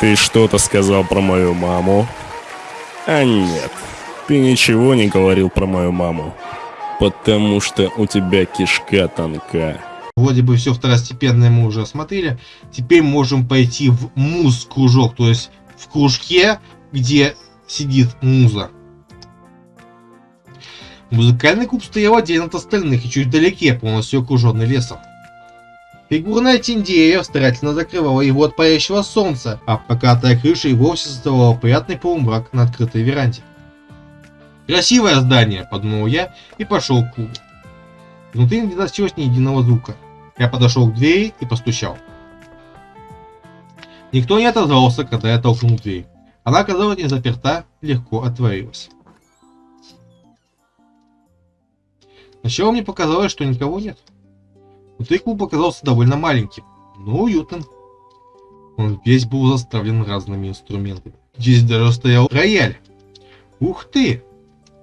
Ты что-то сказал про мою маму? А нет, ты ничего не говорил про мою маму. Потому что у тебя кишка тонка. Вроде бы все второстепенное мы уже осмотрели. Теперь можем пойти в муз-кружок, то есть в кружке, где сидит муза. Музыкальный клуб стоял отдельно от остальных и чуть вдалеке, полностью окруженный лесом. Фигурная тень деревьев старательно закрывала его от палящего солнца, а покатая крыша и вовсе создавала приятный полумрак на открытой веранде. «Красивое здание!» – подумал я и пошел к клубу. Внутри не доносилось ни единого звука. Я подошел к двери и постучал. Никто не отозвался, когда я толкнул дверь. Она оказалась не заперта, легко отворилась. Сначала мне показалось, что никого нет. Внутри клуб оказался довольно маленьким, но уютным. Он весь был заставлен разными инструментами. Здесь даже стоял рояль. Ух ты!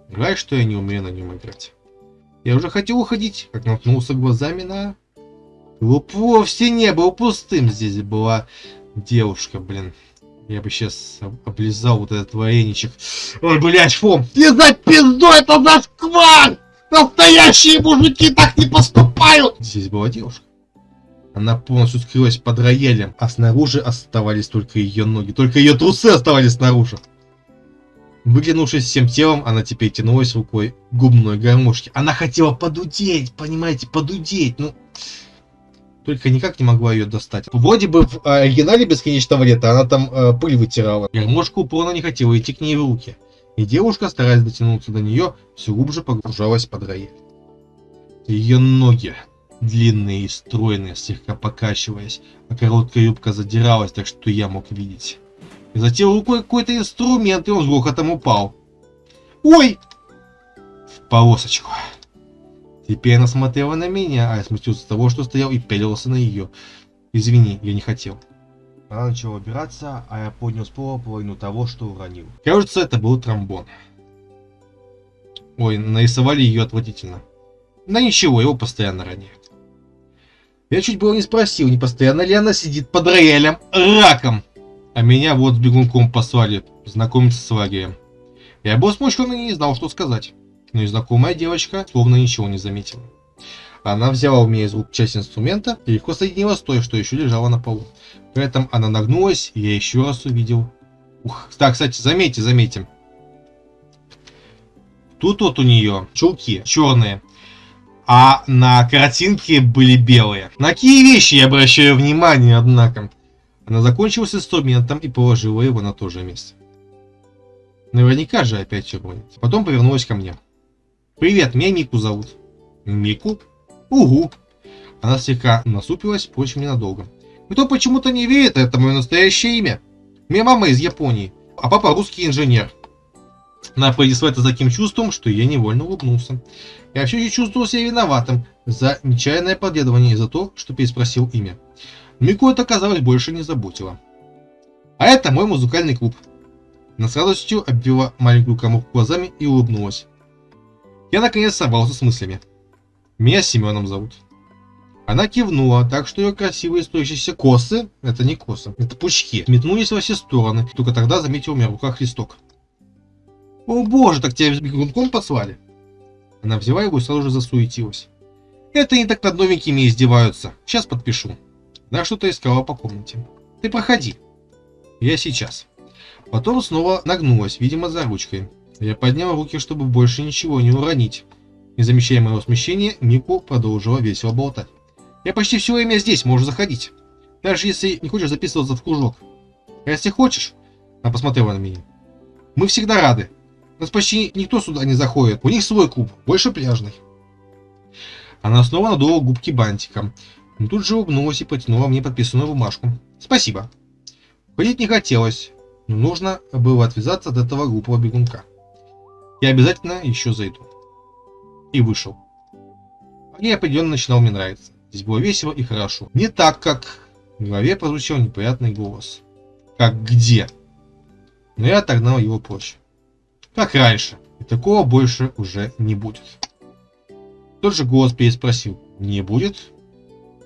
Жаль, что я не умею на нем играть. Я уже хотел уходить, как наткнулся глазами на... Клуб вовсе не был пустым. Здесь была девушка, блин. Я бы сейчас облизал вот этот вареничек. Ой, блядь! Не за пизду, это кван! Настоящие мужики так не поступают! Здесь была девушка. Она полностью скрылась под роялем, а снаружи оставались только ее ноги. Только ее трусы оставались снаружи. Выглянувшись всем телом, она теперь тянулась рукой губной гармошке. Она хотела подудеть, понимаете, подудеть. Ну, только никак не могла ее достать. Вроде бы в оригинале Бесконечного Лета она там э, пыль вытирала. Гармошка упорно не хотела идти к ней в руки и девушка, стараясь дотянуться до нее, все глубже погружалась под рояль. Ее ноги, длинные и стройные, слегка покачиваясь, а короткая юбка задиралась, так что я мог видеть. И затем рукой какой-то инструмент, и он с грохотом упал. Ой! В полосочку. Теперь она смотрела на меня, а я смутился с того, что стоял и пялился на ее. Извини, я не хотел. Она начала убираться, а я поднял с пола половину того, что уронил. Кажется, это был тромбон. Ой, нарисовали ее отвратительно. Да ничего, его постоянно роняют. Я чуть было не спросил, не постоянно ли она сидит под роялем раком. А меня вот с бегунком послали знакомиться с лагерем. Я был смущен и не знал, что сказать. Но и знакомая девочка словно ничего не заметила. Она взяла у меня из рук часть инструмента и легко соединила с той, что еще лежала на полу. При этом она нагнулась, и я еще раз увидел. Ух, так, кстати, заметьте, заметьте. Тут вот у нее чулки черные, а на картинке были белые. На какие вещи я обращаю внимание, однако. Она закончила с инструментом и положила его на то же место. Наверняка же опять уронит. Потом повернулась ко мне. «Привет, меня Мику зовут». «Мику?» «Угу». Она слегка насупилась, впрочем, ненадолго. Кто почему-то не верит, это мое настоящее имя. Моя мама из Японии, а папа русский инженер. Она произнесла это с таким чувством, что я невольно улыбнулся. Я все еще чувствовал себя виноватым за нечаянное подглядывание и за то, что переспросил имя. Мику это, казалось, больше не заботило. А это мой музыкальный клуб. Она с радостью обвела маленькую коморку глазами и улыбнулась. Я наконец собрался с мыслями. Меня Семеном зовут. Она кивнула, так что ее красивые строящиеся косы, это не косы, это пучки, метнулись во все стороны. Только тогда заметил у меня в руках листок. «О боже, так тебя бегунком послали?» Она взяла его и сразу же засуетилась. «Это не так над новенькими издеваются. Сейчас подпишу». Она что-то искала по комнате. «Ты проходи». «Я сейчас». Потом снова нагнулась, видимо, за ручкой. Я поднял руки, чтобы больше ничего не уронить. Не замечая моего смещения, Мику продолжила весело болтать. Я почти все время здесь, можешь заходить. Даже если не хочешь записываться в кружок. А если хочешь, она посмотрела на меня. Мы всегда рады. Нас почти никто сюда не заходит. У них свой клуб, больше пляжный. Она снова надула губки бантиком. Но тут же улыбнулась и потянула мне подписанную бумажку. Спасибо. Ходить не хотелось, но нужно было отвязаться от этого глупого бегунка. Я обязательно еще зайду. И вышел. Мне определенно начинал мне нравиться. Здесь было весело и хорошо. Не так, как в голове прозвучал неприятный голос. Как где? Но я отогнал его прочь. Как раньше. И такого больше уже не будет. Тот же голос переспросил. Не будет?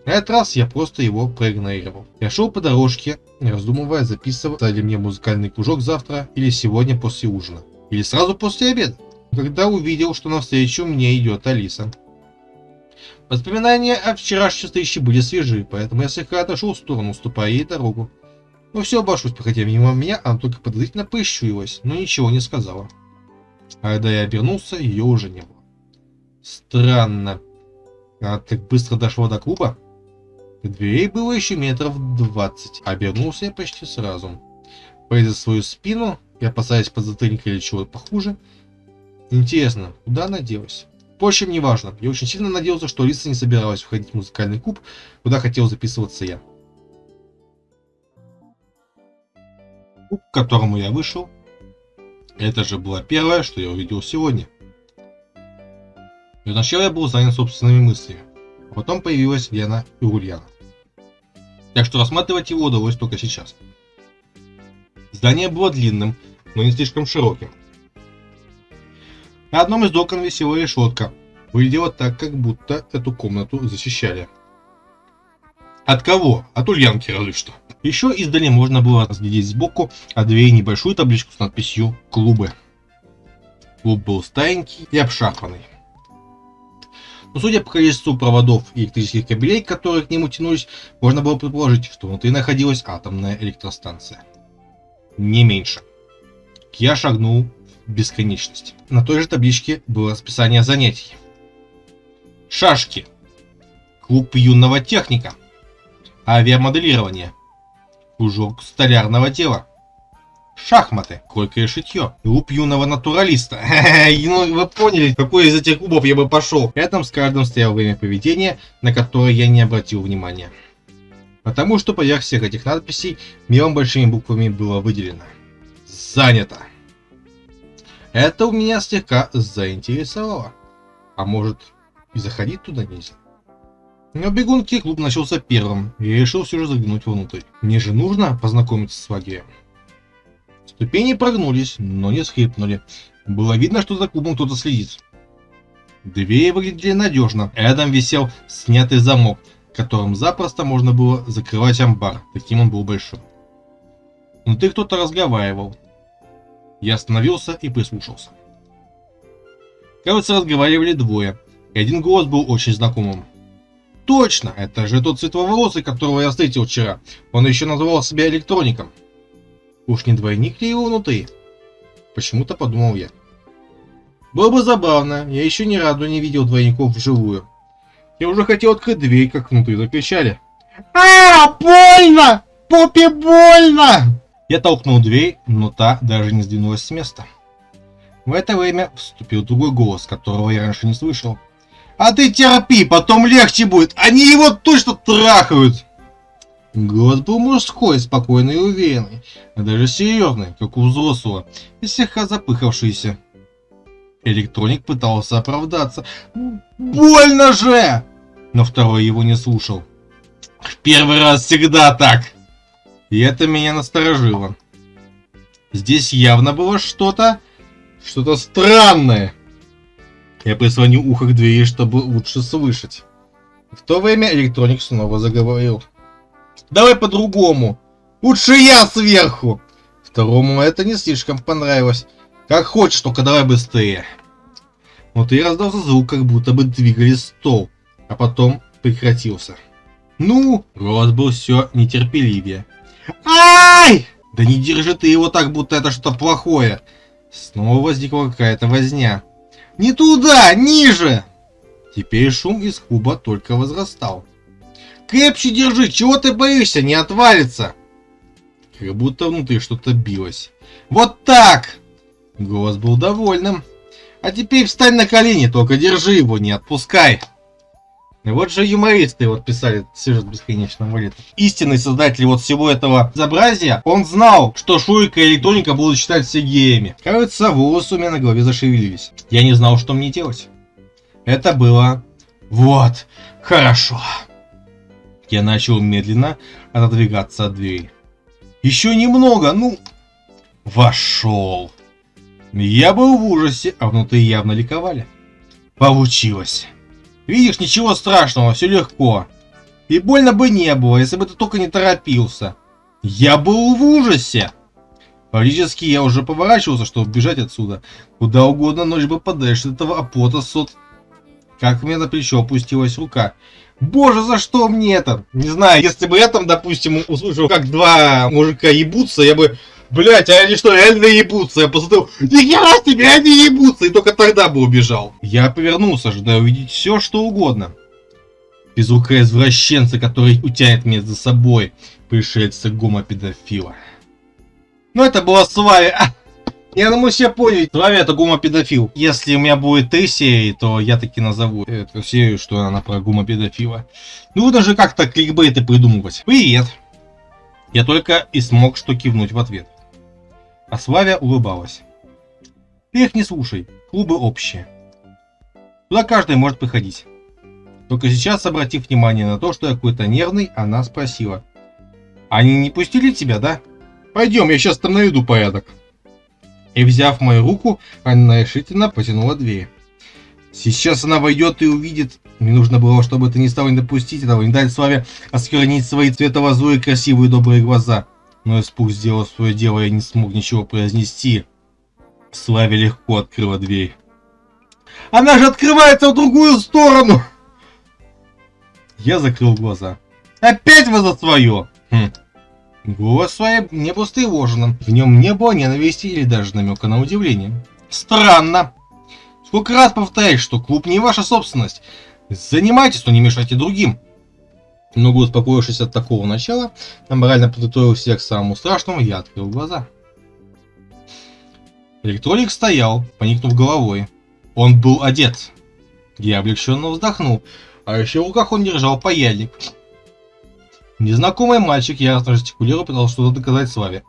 На этот раз я просто его проигнорировал. Я шел по дорожке, раздумывая, записывать ли мне музыкальный кружок завтра или сегодня после ужина. Или сразу после обеда. Когда увидел, что навстречу мне идет Алиса. Воспоминания о вчерашней встрече были свежи, поэтому я слегка отошел в сторону, уступая ей дорогу. Ну все, обошлось, проходя мимо меня, она только подозрительно поищурилась, но ничего не сказала. А когда я обернулся, ее уже не было. Странно. Она так быстро дошла до клуба? До дверей было еще метров двадцать. Обернулся я почти сразу. Пойдя свою спину и опасаясь подзатыльника или чего-то похуже. Интересно, куда она делась? Впрочем, неважно. Я очень сильно надеялся, что Алиса не собиралась входить в музыкальный клуб, куда хотел записываться я. Клуб, к которому я вышел, это же было первое, что я увидел сегодня. И вначале я был занят собственными мыслями, а потом появилась Лена и Ульяна. Так что рассматривать его удалось только сейчас. Здание было длинным, но не слишком широким. На одном из окон висела решетка. Выглядело так, как будто эту комнату защищали. От кого? От Ульянки разве что. Еще издали можно было разглядеть сбоку от двери небольшую табличку с надписью «Клубы». Клуб был старенький и обшарпанный. Но судя по количеству проводов и электрических кабелей, которые к нему тянулись, можно было предположить, что внутри находилась атомная электростанция. Не меньше. Я шагнул бесконечность. На той же табличке было расписание занятий. Шашки. Клуб юного техника. Авиамоделирование. Кружок столярного дела. Шахматы, койка и шитье. Клуб юного натуралиста. ну, вы поняли, какой из этих клубов я бы пошел. Рядом с каждым стоял время поведения, на которое я не обратил внимания. Потому что поверх всех этих надписей мелом большими буквами было выделено. Занято. Это у меня слегка заинтересовало. А может и заходить туда нельзя? Но бегунки клуб начался первым, и я решил все же заглянуть внутрь. Мне же нужно познакомиться с Вагием. Ступени прогнулись, но не скрипнули. Было видно, что за клубом кто-то следит. Двери выглядели надежно. Рядом висел снятый замок, которым запросто можно было закрывать амбар. Таким он был большим. Внутри кто-то разговаривал. Я остановился и прислушался. Кажется, разговаривали двое, и один голос был очень знакомым. Точно, это же тот светловолосый, которого я встретил вчера. Он еще называл себя электроником. Уж не двойник ли его внутри? Почему-то подумал я. Было бы забавно, я еще ни разу не видел двойников вживую. Я уже хотел открыть дверь, как внутри закричали. А, больно! Попе больно! Я толкнул дверь, но та даже не сдвинулась с места. В это время вступил другой голос, которого я раньше не слышал. А ты терпи, потом легче будет. Они его точно трахают. Голос был мужской, спокойный и уверенный, а даже серьезный, как у взрослого, и слегка запыхавшийся. Электроник пытался оправдаться. «Больно же!» Но второй его не слушал. «В первый раз всегда так!» И это меня насторожило. Здесь явно было что-то... Что-то странное. Я прислонил ухо к двери, чтобы лучше слышать. В то время электроник снова заговорил. Давай по-другому. Лучше я сверху. Второму это не слишком понравилось. Как хочешь, только давай быстрее. Вот и раздался звук, как будто бы двигали стол, а потом прекратился. Ну, голос был все нетерпеливее. Ай! Да не держи ты его так, будто это что-то плохое. Снова возникла какая-то возня. Не туда, ниже! Теперь шум из куба только возрастал. Крепче держи, чего ты боишься, не отвалится. Как будто внутри что-то билось. Вот так! Голос был довольным. А теперь встань на колени, только держи его, не отпускай. Вот же юмористы вот писали сюжет бесконечного лета. Истинный создатель вот всего этого безобразия, он знал, что Шурика и Электроника будут считать все геями. Кажется, волосы у меня на голове зашевелились. Я не знал, что мне делать. Это было... Вот, хорошо. Я начал медленно отодвигаться от двери. Еще немного, ну... Вошел. Я был в ужасе, а внутри явно ликовали. Получилось. Видишь, ничего страшного, все легко. И больно бы не было, если бы ты только не торопился. Я был в ужасе. Фактически я уже поворачивался, чтобы бежать отсюда. Куда угодно, ночь бы подальше от этого опота сот. Как мне на плечо опустилась рука. Боже, за что мне это? Не знаю, если бы я там, допустим, услышал, как два мужика ебутся, я бы... Блять, а они что, реально ебутся? Я посмотрел, ни хера себе, они ебутся! И только тогда бы убежал. Я повернулся, ожидая увидеть все, что угодно. Безрукая извращенца, который утянет меня за собой. Пришельца гомопедофила. Ну это была Славя. Я думаю, все поняли. Славя это гомопедофил. Если у меня будет три серии, то я таки назову эту серию, что она про гомопедофила. Ну даже как-то кликбейты придумывать. Привет. Я только и смог что кивнуть в ответ. А Славя улыбалась. Ты их не слушай, клубы общие. Туда каждый может приходить. Только сейчас, обратив внимание на то, что я какой-то нервный, она спросила. Они не пустили тебя, да? Пойдем, я сейчас там наведу порядок. И взяв мою руку, она решительно потянула дверь. Сейчас она войдет и увидит. Мне нужно было, чтобы ты не стал не допустить этого, не дать Славе осквернить свои цветово-злые красивые добрые глаза. Но испуг сделал свое дело, и не смог ничего произнести. Славе легко открыла дверь. Она же открывается в другую сторону! Я закрыл глаза. Опять вы за свое! Хм. Голос свой не был встревоженным. В нем не было ненависти или даже намека на удивление. Странно. Сколько раз повторяешь, что клуб не ваша собственность. Занимайтесь, но не мешайте другим. Но успокоившись от такого начала, морально подготовил всех к самому страшному, я открыл глаза. Электролик стоял, поникнув головой. Он был одет. Я облегченно вздохнул, а еще в руках он держал паяльник. Незнакомый мальчик яростно жестикулировал, пытался что-то доказать Славе.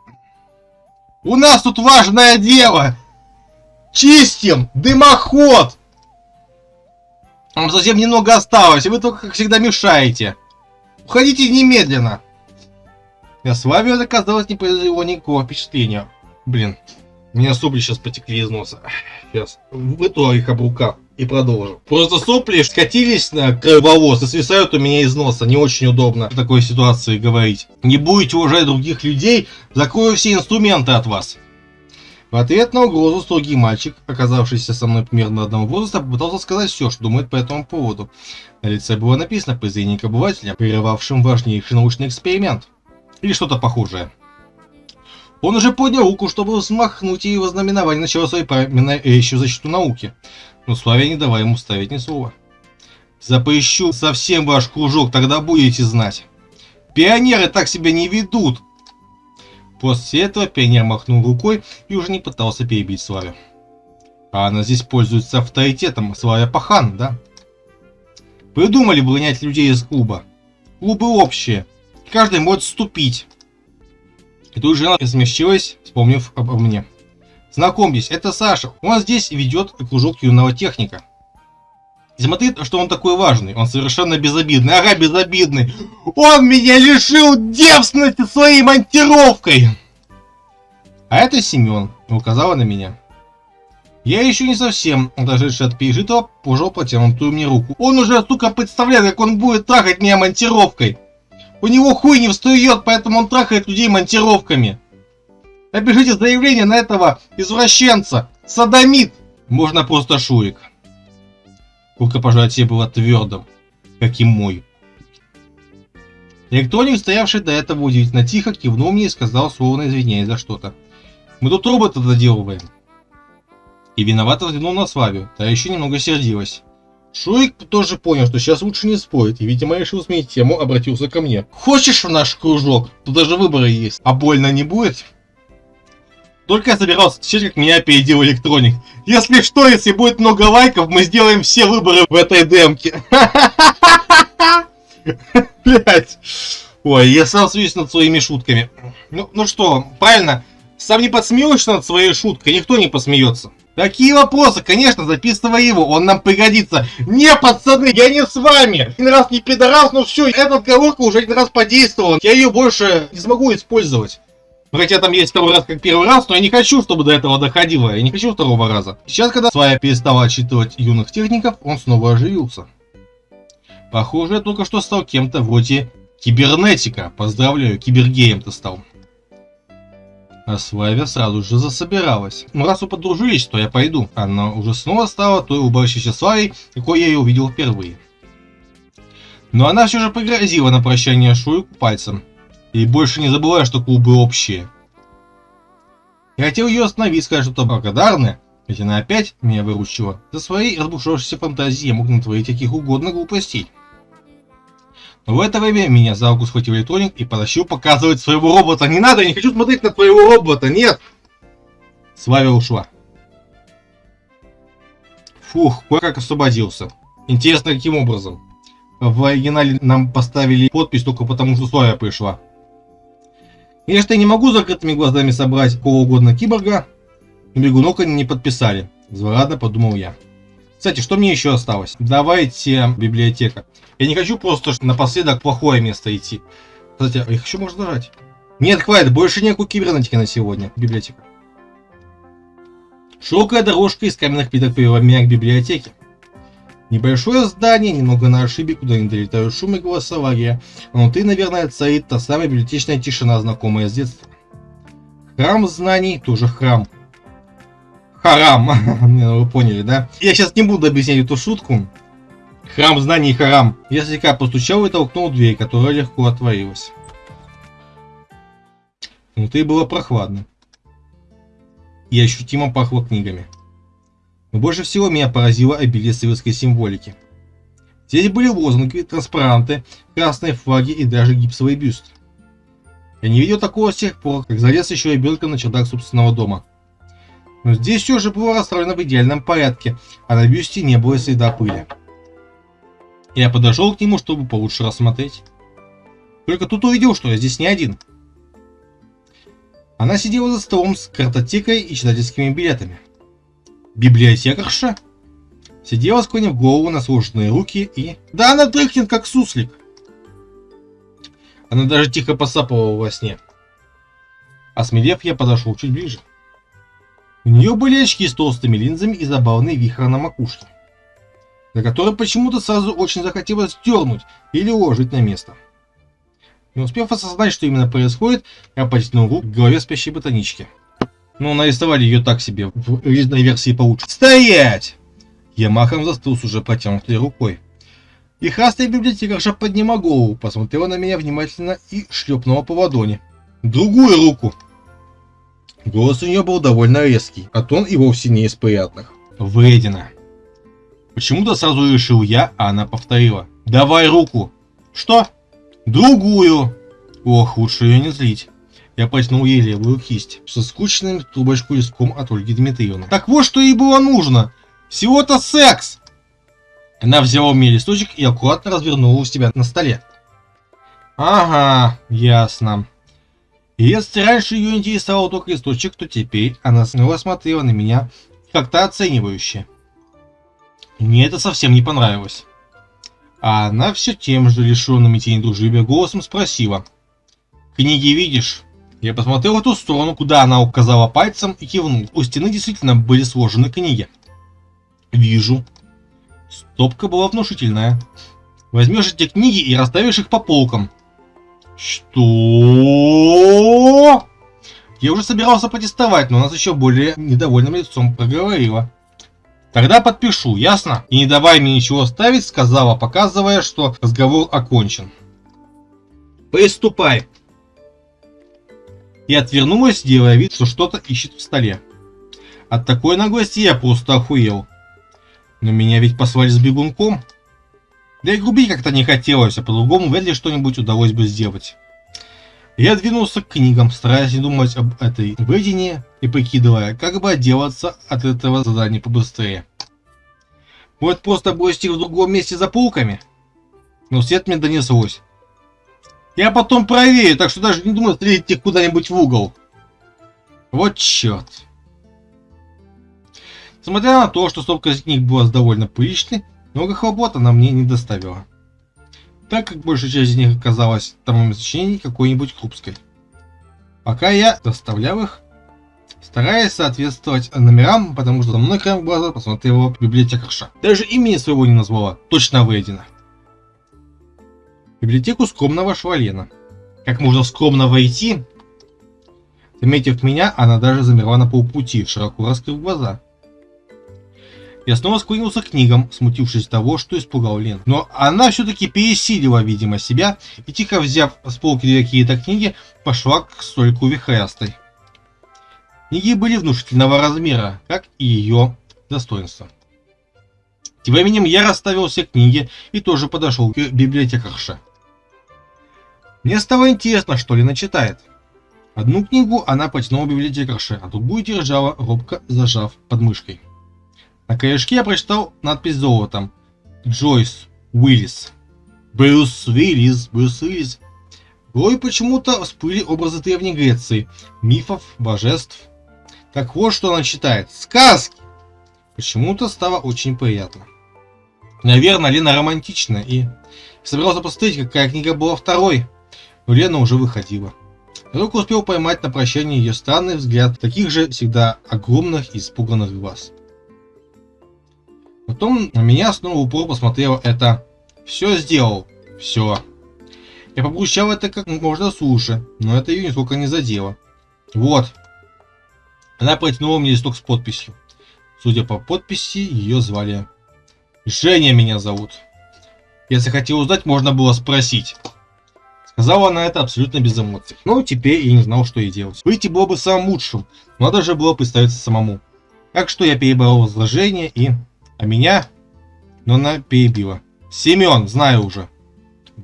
«У нас тут важное дело! Чистим! Дымоход!» Вам совсем немного осталось, и вы только, как всегда, мешаете. Уходите немедленно. Я с вами казалось не произвело никакого впечатления. Блин, у меня сопли сейчас потекли из носа. Сейчас вытру их об рукав и продолжу. Просто сопли скатились на крововоз и свисают у меня из носа. Не очень удобно в такой ситуации говорить. Не будете уважать других людей, закрою все инструменты от вас. В ответ на угрозу строгий мальчик, оказавшийся со мной примерно одного возраста, попытался сказать все, что думает по этому поводу. На лице было написано презрение к обывателям, прерывавшим важнейший научный эксперимент. Или что-то похожее. Он уже поднял руку, чтобы взмахнуть и вознаменовать начало своей речи в защиту науки. Но Славя не давай ему ставить ни слова. Запрещу совсем ваш кружок, тогда будете знать. Пионеры так себя не ведут. После этого пионер махнул рукой и уже не пытался перебить Славю. А она здесь пользуется авторитетом Славя Пахан, да? Придумали выгонять людей из клуба. Клубы общие. Каждый может вступить. И тут жена смягчилась, вспомнив обо мне. Знакомьтесь, это Саша. Он здесь ведет кружок юного техника. И смотри, что он такой важный. Он совершенно безобидный. Ага, безобидный. Он меня лишил девственности своей монтировкой. А это Семен. Указала на меня. Я еще не совсем, отошедший от пережитого, пожал протянутую мне руку. Он уже, сука, представляет, как он будет трахать меня монтировкой. У него хуй не встает, поэтому он трахает людей монтировками. Напишите заявление на этого извращенца. Садомит. Можно просто Шурик. Рукопожатие было твердым, как и мой. Электроник, стоявший до этого удивительно тихо, кивнул мне и сказал, словно извиняясь за что-то. Мы тут робота доделываем. И виновато взглянул на Славию, та еще немного сердилась. Шурик тоже понял, что сейчас лучше не спорить, и, видимо, решил сменить тему, обратился ко мне. Хочешь в наш кружок? Тут даже выборы есть. А больно не будет? Только я собирался отвечать, как меня опередил электроник. Если что, если будет много лайков, мы сделаем все выборы в этой демке. Блять. Ой, я сам смеюсь над своими шутками. Ну, ну что, правильно, сам не подсмеешься над своей шуткой, никто не посмеется. Какие вопросы? Конечно, записывай его, он нам пригодится. Не, пацаны, я не с вами. Один раз не пидорас, но все, эта отговорка уже один раз подействовала. Я ее больше не смогу использовать. Хотя там есть второй раз как первый раз, но я не хочу, чтобы до этого доходило. Я не хочу второго раза. Сейчас, когда Свая перестала отчитывать юных техников, он снова оживился. Похоже, я только что стал кем-то вроде кибернетика. Поздравляю, кибергеем ты стал. А Славя сразу же засобиралась. Ну, раз вы подружились, то я пойду. Она уже снова стала той улыбающейся Славой, какой я ее увидел впервые. Но она все же погрозила на прощание Шуйку пальцем. И больше не забывая, что клубы общие. Я хотел ее остановить, сказать что-то благодарное, ведь она опять меня выручила. За свои разбушевавшиеся фантазии я мог натворить каких угодно глупостей. Но в это время меня за руку схватил электроник и потащил показывать своего робота. Не надо, я не хочу смотреть на твоего робота, нет! Славя ушла. Фух, кое-как освободился. Интересно, каким образом? В оригинале нам поставили подпись только потому, что Славя пришла. Я не могу закрытыми глазами собрать кого угодно киборга, но они не подписали. Злорадно подумал я. Кстати, что мне еще осталось? Давайте библиотека. Я не хочу просто напоследок плохое место идти. Кстати, а их еще можно нажать. Нет, хватит, больше никакой кибернетики на сегодня. Библиотека. Широкая дорожка из каменных плиток привела меня к библиотеке. Небольшое здание, немного на ошибе, куда не долетают шум и голосования. Внутри, наверное, царит та самая библиотечная тишина, знакомая с детства. Храм знаний, тоже храм. Харам. Ну, вы поняли, да? Я сейчас не буду объяснять эту шутку. Храм знаний харам. Я слегка постучал и толкнул дверь, которая легко отворилась. Внутри было прохладно. И ощутимо пахло книгами. Но больше всего меня поразило обилие советской символики. Здесь были лозунги, транспаранты, красные флаги и даже гипсовый бюст. Я не видел такого с тех пор, как залез еще ребенком на чердак собственного дома. Но здесь все же было расставлено в идеальном порядке, а на бюсте не было следа пыли. Я подошел к нему, чтобы получше рассмотреть. Только тут увидел, что я здесь не один. Она сидела за столом с картотекой и читательскими билетами. Библиотекарша? Сидела, склонив голову на сложенные руки и... Да она дрыхнет, как суслик. Она даже тихо посапывала во сне. Осмелев, я подошел чуть ближе. У нее были очки с толстыми линзами и забавный вихрь на макушке, за который почему-то сразу очень захотелось дернуть или уложить на место. Не успев осознать, что именно происходит, я потянул руку к голове спящей ботанички. Ну, нарисовали ее так себе, в релизной версии получше. Стоять! Я махом застыл с уже протянутой рукой. И храстая библиотекарша подняла голову, посмотрела на меня внимательно и шлепнула по ладони. Другую руку! Голос у нее был довольно резкий, а тон и вовсе не из приятных. Вредина. Почему-то сразу решил я, а она повторила. Давай руку. Что? Другую. Ох, лучше ее не злить. Я потянул ей левую кисть со скучным трубочку листком от Ольги Дмитриевны. Так вот, что ей было нужно. Всего-то секс. Она взяла у меня листочек и аккуратно развернула у себя на столе. Ага, ясно. Если раньше ее интересовал только источник, то теперь она снова смотрела на меня как-то оценивающе. Мне это совсем не понравилось. А она все тем же лишенным и тени дружелюбия голосом спросила. «Книги видишь?» Я посмотрел в ту сторону, куда она указала пальцем и кивнул. У стены действительно были сложены книги. «Вижу». Стопка была внушительная. Возьмешь эти книги и расставишь их по полкам. Что? Я уже собирался протестовать, но она с еще более недовольным лицом проговорила. Тогда подпишу, ясно? И не давай мне ничего ставить, сказала, показывая, что разговор окончен. Приступай. И отвернулась, делая вид, что что-то ищет в столе. От такой наглости я просто охуел. Но меня ведь послали с бегунком. Да и грубить как-то не хотелось, а по-другому вряд ли что-нибудь удалось бы сделать. Я двинулся к книгам, стараясь не думать об этой выедине и прикидывая, как бы отделаться от этого задания побыстрее. Может просто бросить их в другом месте за полками? Но свет мне донеслось. Я потом проверю, так что даже не думаю стрелить их куда-нибудь в угол. Вот черт. Несмотря на то, что стопка книг была довольно приличной, много хлопот она мне не доставила, так как большая часть из них оказалась томами сочинений какой-нибудь крупской. Пока я доставлял их, стараясь соответствовать номерам, потому что за мной краем глаза посмотрела библиотекарша. Даже имени своего не назвала, точно выедено. Библиотеку скромно вошла Лена. Как можно скромно войти? Заметив меня, она даже замерла на полпути, широко раскрыв глаза. Я снова склонился к книгам, смутившись того, что испугал Лен. Но она все-таки пересилила, видимо, себя и, тихо взяв с полки какие-то книги, пошла к стойку вихрястой. Книги были внушительного размера, как и ее достоинство. Тем временем я расставил все книги и тоже подошел к библиотекарше. Мне стало интересно, что Лена читает. Одну книгу она потянула библиотекарше, а другую держала, робко зажав под мышкой. На корешке я прочитал надпись золотом. Джойс Уиллис. Брюс Уиллис, Брюс Уиллис. В почему-то всплыли образы Древней Греции, мифов, божеств. Так вот, что она читает. Сказки! Почему-то стало очень приятно. Наверное, Лена романтичная и... Собирался посмотреть, какая книга была второй, но Лена уже выходила. Я только успел поймать на прощание ее странный взгляд, таких же всегда огромных и испуганных глаз. Потом на меня снова упор посмотрел это «Все сделал, все». Я побрущал это как можно суше, но это ее нисколько не задело. Вот. Она протянула мне листок с подписью. Судя по подписи, ее звали Женя меня зовут. Если хотел узнать, можно было спросить. Сказала она это абсолютно без эмоций. Но теперь я не знал, что ей делать. Выйти было бы самым лучшим, но надо же было представиться самому. Так что я перебрал возложение и а меня? Но она перебила. Семен, знаю уже.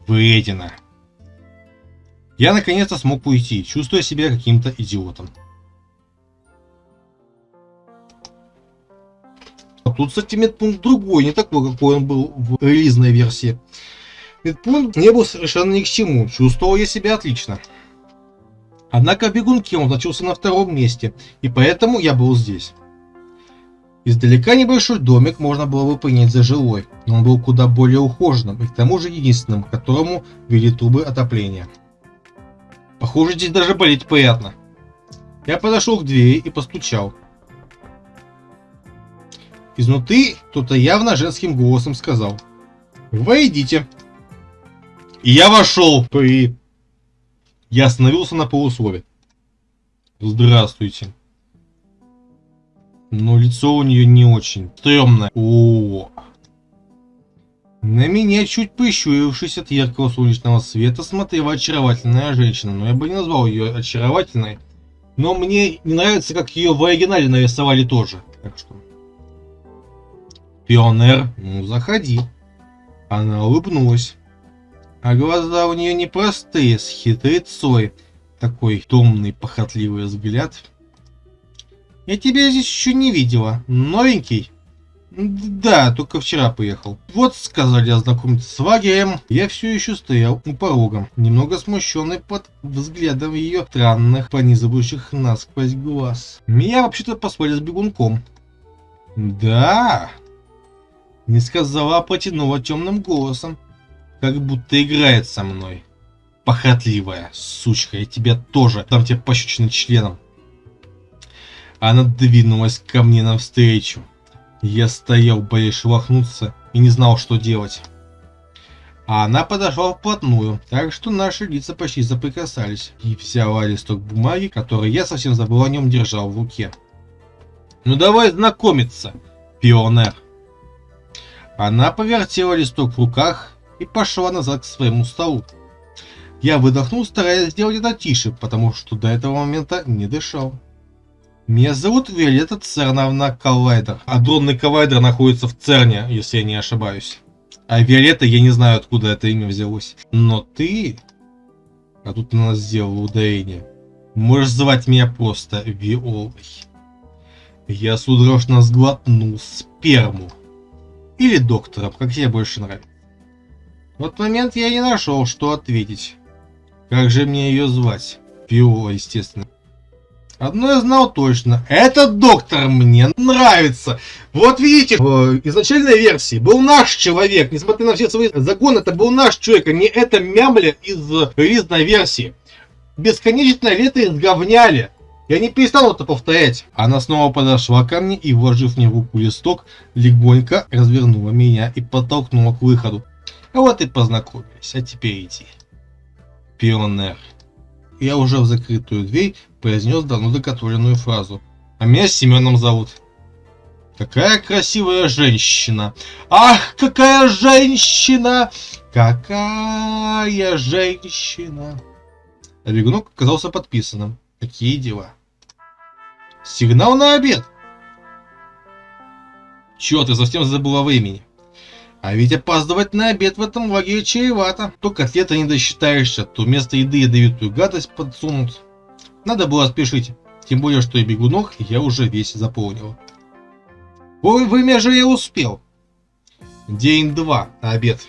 Вредина. Я наконец-то смог уйти, чувствуя себя каким-то идиотом. А тут, медпункт другой, не такой, какой он был в релизной версии. Медпункт не был совершенно ни к чему, чувствовал я себя отлично. Однако бегунки он значился на втором месте, и поэтому я был здесь. Издалека небольшой домик можно было бы принять за жилой, но он был куда более ухоженным и к тому же единственным, к которому вели трубы отопления. Похоже, здесь даже болеть приятно. Я подошел к двери и постучал. Изнутри кто-то явно женским голосом сказал «Войдите». И я вошел. При... Я остановился на полуслове. Здравствуйте но лицо у нее не очень стрёмное. О, на меня, чуть прищурившись от яркого солнечного света, смотрела очаровательная женщина, но я бы не назвал ее очаровательной. Но мне не нравится, как ее в оригинале нарисовали тоже. Так что... Пионер, ну заходи. Она улыбнулась. А глаза у нее непростые, с хитрецой. Такой томный, похотливый взгляд. Я тебя здесь еще не видела. Новенький? Да, только вчера поехал. Вот, сказали ознакомиться с лагерем, я все еще стоял у порога, немного смущенный под взглядом ее странных, пронизывающих насквозь глаз. Меня вообще-то послали с бегунком. Да, не сказала, а потянула темным голосом, как будто играет со мной. Похотливая, сучка, я тебя тоже дам тебе пощечины членом. Она двинулась ко мне навстречу. Я стоял, боясь шелохнуться, и не знал, что делать. А она подошла вплотную, так что наши лица почти соприкасались, и взяла листок бумаги, который я совсем забыл о нем держал в руке. «Ну давай знакомиться, пионер!» Она повертела листок в руках и пошла назад к своему столу. Я выдохнул, стараясь сделать это тише, потому что до этого момента не дышал. Меня зовут Виолетта Церновна Коллайдер. А дронный коллайдер находится в Церне, если я не ошибаюсь. А Виолетта, я не знаю, откуда это имя взялось. Но ты... А тут она сделала ударение. Можешь звать меня просто Виолой. Я судорожно сглотнул сперму. Или доктором, как тебе больше нравится. В этот момент я не нашел, что ответить. Как же мне ее звать? Виола, естественно. Одно я знал точно. Этот доктор мне нравится. Вот видите, в изначальной версии был наш человек. Несмотря на все свои законы, это был наш человек, а не эта мямля из релизной версии. Бесконечное лето изговняли. Я не перестану это повторять. Она снова подошла ко мне и, вложив мне в руку листок, легонько развернула меня и подтолкнула к выходу. А вот и познакомились, а теперь иди. Пионер. Я уже в закрытую дверь произнес давно докатуленную фразу. А меня Семеном зовут. Какая красивая женщина! Ах, какая женщина! Какая женщина! А оказался подписанным. Какие дела? Сигнал на обед! Чё ты совсем забыла времени? А ведь опаздывать на обед в этом лагере чревато. То котлета не досчитаешься, то вместо еды ядовитую гадость подсунут. Надо было спешить. Тем более, что и бегунок я уже весь заполнил. Ой, время же я успел. День два, обед.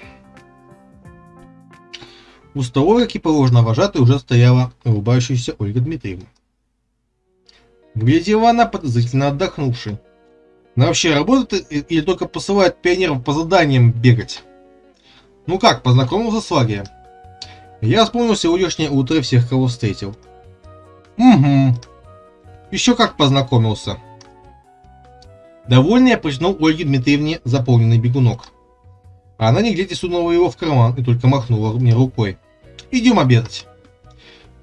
У столовой, как и положено, вожатой уже стояла улыбающаяся Ольга Дмитриевна. Выглядела она подозрительно отдохнувшей. Она вообще работает или только посылает пионеров по заданиям бегать? Ну как, познакомился с лагерем? Я вспомнил сегодняшнее утро всех, кого встретил. Угу. Еще как познакомился. Довольный я протянул Ольге Дмитриевне заполненный бегунок. А она глядя сунула его в карман и только махнула мне рукой. Идем обедать.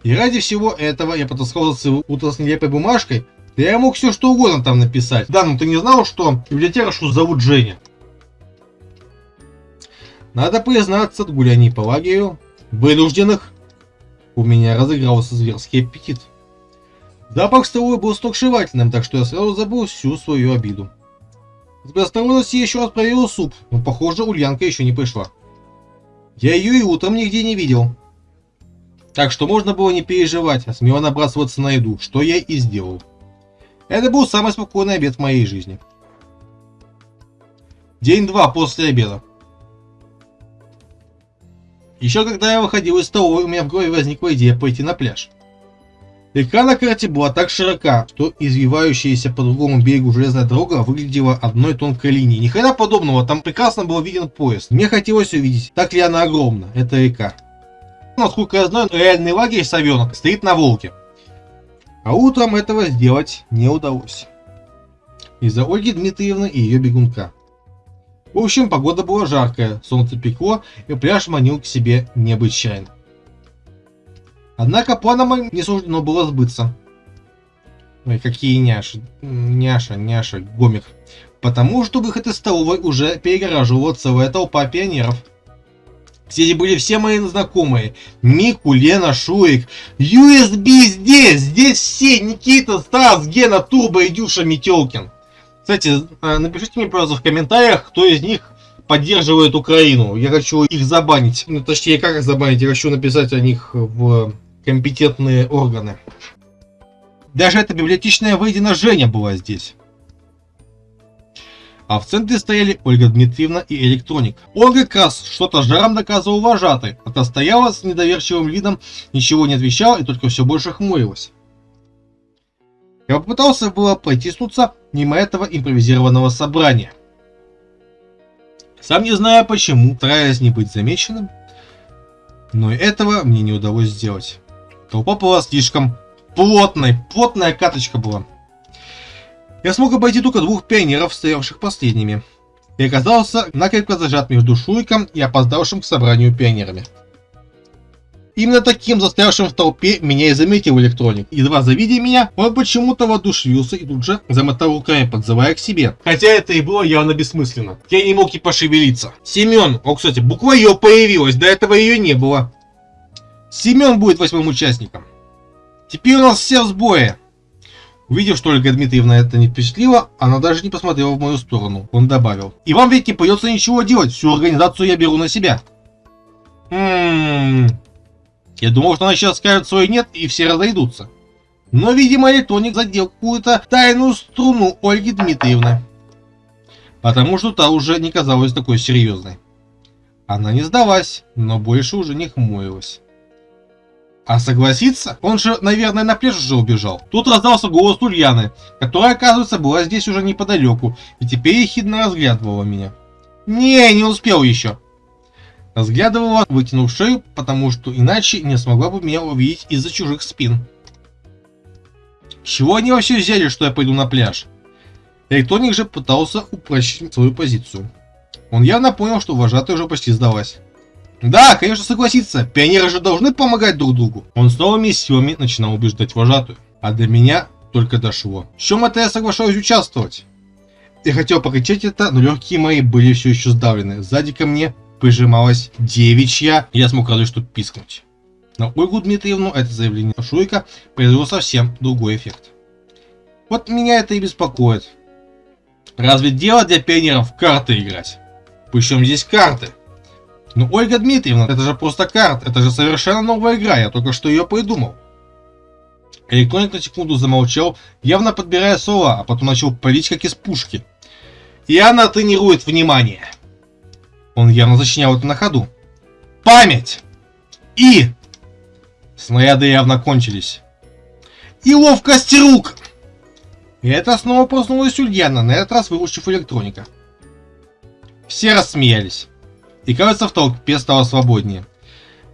И ради всего этого я потаскал за утро с нелепой бумажкой, да я мог все что угодно там написать. Да, ну ты не знал, что библиотекаршу зовут Женя? Надо признаться, от гуляний по лагерю, вынужденных, у меня разыгрался зверский аппетит. Запах столовой был сногсшибательным, так что я сразу забыл всю свою обиду. С предосторожности еще раз проверил суп, но похоже Ульянка еще не пришла. Я ее и утром нигде не видел. Так что можно было не переживать, а смело набрасываться на еду, что я и сделал. Это был самый спокойный обед в моей жизни. День два после обеда. Еще когда я выходил из столовой, у меня в голове возникла идея пойти на пляж. Река на карте была так широка, что извивающаяся по другому берегу железная дорога выглядела одной тонкой линией. Ни хрена подобного, там прекрасно был виден поезд. Мне хотелось увидеть, так ли она огромна, эта река. Насколько я знаю, реальный лагерь Савенок стоит на Волге. А утром этого сделать не удалось. Из-за Ольги Дмитриевны и ее бегунка. В общем, погода была жаркая, солнце пекло, и пляж манил к себе необычайно. Однако планам не суждено было сбыться. Ой, какие няши. Няша, няша, гомик. Потому что выход из столовой уже перегораживала целая толпа пионеров – Здесь были все мои знакомые. Мику, Лена, Шурик. USB здесь! Здесь все! Никита, Стас, Гена, Турбо и Дюша Метелкин. Кстати, э, напишите мне, пожалуйста, в комментариях, кто из них поддерживает Украину. Я хочу их забанить. Ну, точнее, как их забанить? Я хочу написать о них в компетентные органы. Даже эта библиотечная выедена Женя была здесь а в центре стояли Ольга Дмитриевна и электроник. Ольга как раз что-то жаром доказывал вожатой, а та стояла с недоверчивым видом, ничего не отвечала и только все больше хмурилась. Я попытался было протиснуться мимо этого импровизированного собрания. Сам не знаю почему, стараясь не быть замеченным, но этого мне не удалось сделать. Толпа была слишком плотной, плотная каточка была. Я смог обойти только двух пионеров, стоявших последними, и оказался накрепко зажат между Шуйком и опоздавшим к собранию пионерами. Именно таким застрявшим в толпе меня и заметил электроник. Едва завидя меня, он почему-то воодушевился и тут же замотал руками, подзывая к себе. Хотя это и было явно бессмысленно. Я не мог и пошевелиться. Семен, о, кстати, буква Ё появилась, до этого ее не было. Семен будет восьмым участником. Теперь у нас все в сбое. Увидев, что Ольга Дмитриевна это не впечатлила, она даже не посмотрела в мою сторону. Он добавил. И вам ведь не придется ничего делать, всю организацию я беру на себя. Ммм... Я думал, что она сейчас скажет свой нет и все разойдутся. Но, видимо, электроник задел какую-то тайную струну Ольги Дмитриевны. Потому что та уже не казалась такой серьезной. Она не сдалась, но больше уже не хмурилась. А согласиться? Он же, наверное, на пляж уже убежал. Тут раздался голос Ульяны, которая, оказывается, была здесь уже неподалеку, и теперь ехидно разглядывала меня. Не, не успел еще. Разглядывала, вытянув шею, потому что иначе не смогла бы меня увидеть из-за чужих спин. чего они вообще взяли, что я пойду на пляж? Электроник же пытался упрочить свою позицию. Он явно понял, что вожатая уже почти сдалась. Да, конечно, согласиться. Пионеры же должны помогать друг другу. Он с новыми силами начинал убеждать вожатую. А до меня только дошло. В чем это я соглашаюсь участвовать? Я хотел покричать это, но легкие мои были все еще сдавлены. Сзади ко мне прижималась девичья. Я смог разве что пискнуть. На Ольгу Дмитриевну это заявление Шуйка произвело совсем другой эффект. Вот меня это и беспокоит. Разве дело для пионеров в карты играть? Причем здесь карты? Ну, Ольга Дмитриевна, это же просто карт, это же совершенно новая игра, я только что ее придумал. Электроник на секунду замолчал, явно подбирая слова, а потом начал палить как из пушки. И она тренирует внимание. Он явно зачинял это на ходу. Память! И... Снаряды явно кончились. И ловкость рук! И это снова проснулась Ульяна, на этот раз выучив электроника. Все рассмеялись. И кажется, в толпе стало свободнее.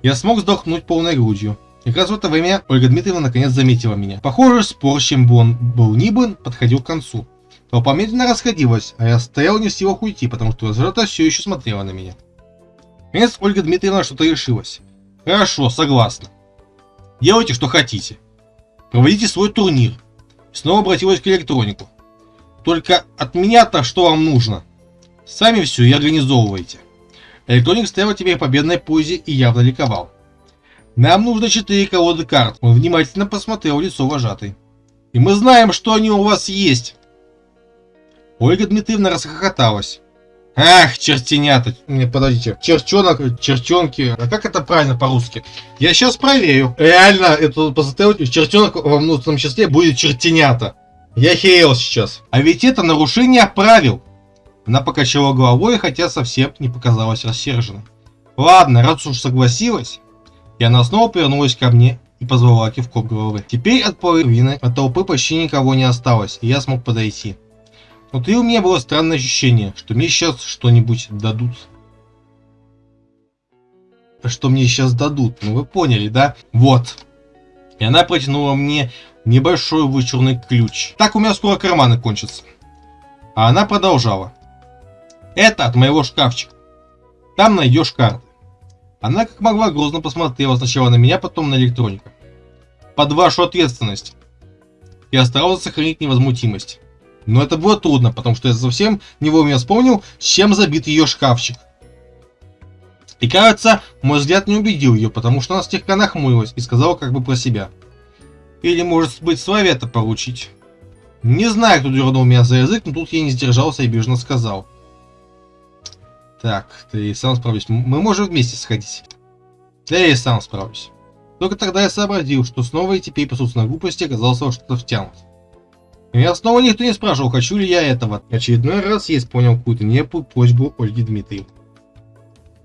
Я смог вздохнуть полной грудью. И как раз в это время Ольга Дмитриевна наконец заметила меня. Похоже, спор, чем бы он был ни бы, подходил к концу. Толпа медленно расходилась, а я стоял не в силах уйти, потому что Золота все еще смотрела на меня. Наконец Ольга Дмитриевна что-то решилась. Хорошо, согласна. Делайте, что хотите. Проводите свой турнир. Снова обратилась к электронику. Только от меня-то что вам нужно? Сами все и организовывайте. Электроник стоял теперь в победной позе и явно ликовал. Нам нужно четыре колоды карт. Он внимательно посмотрел лицо вожатой. И мы знаем, что они у вас есть. Ольга Дмитриевна расхохоталась. Ах, чертенята. Не, подождите. Черчонок, черчонки. А как это правильно по-русски? Я сейчас проверю. Реально, это посмотрел, чертенок во внутреннем числе будет чертенята. Я херел сейчас. А ведь это нарушение правил. Она покачала головой, хотя совсем не показалась рассерженной. Ладно, раз уж согласилась. И она снова повернулась ко мне и позвала кивком головы. Теперь от половины от толпы почти никого не осталось, и я смог подойти. Внутри у меня было странное ощущение, что мне сейчас что-нибудь дадут. Что мне сейчас дадут, ну вы поняли, да? Вот. И она протянула мне небольшой вычурный ключ. Так у меня скоро карманы кончатся. А она продолжала. Это от моего шкафчика. Там найдешь карты. Она как могла грозно посмотрела сначала на меня, потом на электроника. Под вашу ответственность. Я старался сохранить невозмутимость. Но это было трудно, потому что я совсем не вовремя вспомнил, чем забит ее шкафчик. И кажется, мой взгляд не убедил ее, потому что она слегка нахмурилась и сказала как бы про себя. Или может быть совета получить. Не знаю, кто дернул меня за язык, но тут я не сдержался и бежно сказал. Так, ты сам справлюсь. Мы можем вместе сходить. Я и сам справлюсь. Только тогда я сообразил, что снова и теперь по собственной глупости оказался что-то втянут. Меня снова никто не спрашивал, хочу ли я этого. Очередной раз я исполнил какую-то нелепую просьбу Ольги Дмитриевны.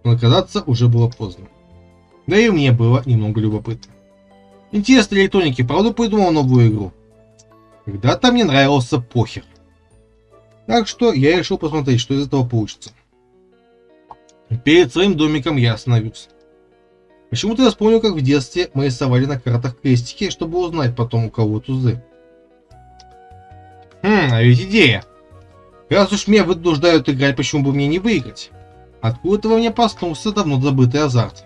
Но оказаться уже было поздно. Да и мне было немного любопытно. Интересно, электроники правда придумал новую игру? Когда-то мне нравился похер. Так что я решил посмотреть, что из этого получится. Перед своим домиком я остановился. Почему-то я вспомнил, как в детстве мы рисовали на картах крестики, чтобы узнать потом, у кого тузы. Хм, а ведь идея. Раз уж меня вынуждают играть, почему бы мне не выиграть? Откуда-то во мне проснулся давно забытый азарт.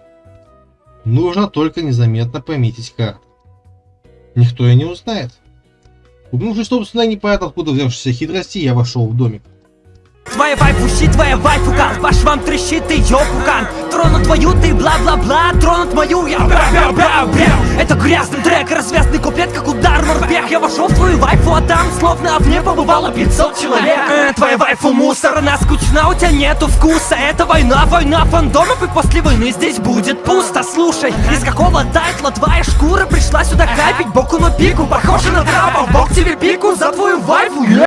Нужно только незаметно пометить карты. Никто и не узнает. Убнувшись, собственно, непонятно откуда взявшейся хитрости, я вошел в домик. Твоя вайфу щит, твоя вайфу кан. Ваш вам трещит, ты ёпукан Тронут твою, ты бла-бла-бла Тронут мою, я бра-бра-бра-бра Это грязный трек, развязный куплет, как удар морпех Я вошел в твою вайфу, а там словно в ней побывало 500 человек. Э, Твоя вайфу мусор, она скучна, у тебя нету вкуса. Это война, война фандомов И после войны здесь будет пусто. Слушай, из какого тайтла твоя шкура Пришла сюда капить? Боку на пику Похоже на трапа, бог тебе пику за твою вайфу